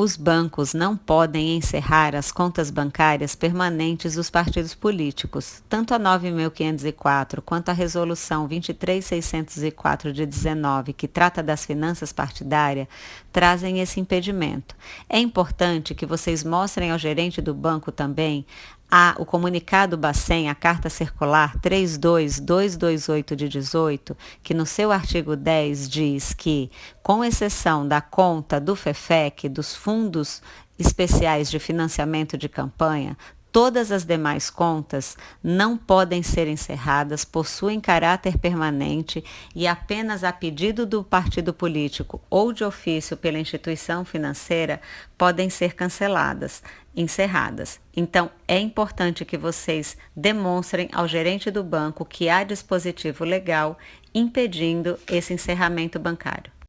Os bancos não podem encerrar as contas bancárias permanentes dos partidos políticos. Tanto a 9.504 quanto a Resolução 23604 de 19, que trata das finanças partidárias, trazem esse impedimento. É importante que vocês mostrem ao gerente do banco também a, o comunicado Bacen, a carta circular 32228 de 18, que no seu artigo 10 diz que, com exceção da conta do FEFEC, dos fundos especiais de financiamento de campanha, Todas as demais contas não podem ser encerradas, possuem caráter permanente e apenas a pedido do partido político ou de ofício pela instituição financeira podem ser canceladas, encerradas. Então, é importante que vocês demonstrem ao gerente do banco que há dispositivo legal impedindo esse encerramento bancário.